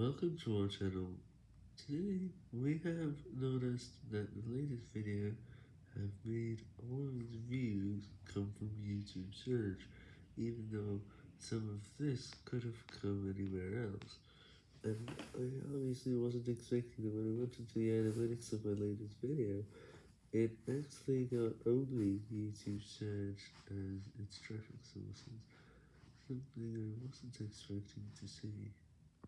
Welcome to our channel. Today we have noticed that the latest video have made all of its views come from YouTube search, even though some of this could have come anywhere else. And I obviously wasn't expecting that when I went into the analytics of my latest video, it actually got only YouTube search as its traffic sources, something I wasn't expecting to see.